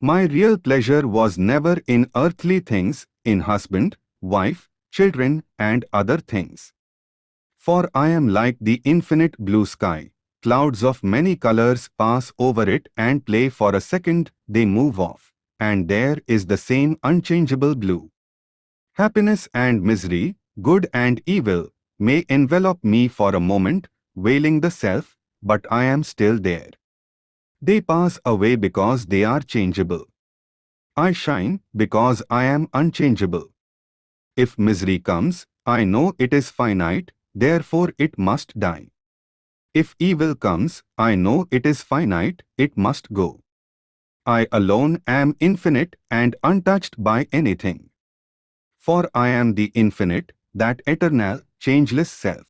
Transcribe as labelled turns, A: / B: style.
A: My real pleasure was never in earthly things, in husband, wife, children, and other things. For I am like the infinite blue sky. Clouds of many colors pass over it and play for a second, they move off. And there is the same unchangeable blue. Happiness and misery, good and evil, may envelop me for a moment, veiling the self, but I am still there. They pass away because they are changeable. I shine because I am unchangeable. If misery comes, I know it is finite, therefore it must die. If evil comes, I know it is finite, it must go. I alone am infinite and untouched by anything. For I am the infinite, that eternal, changeless self.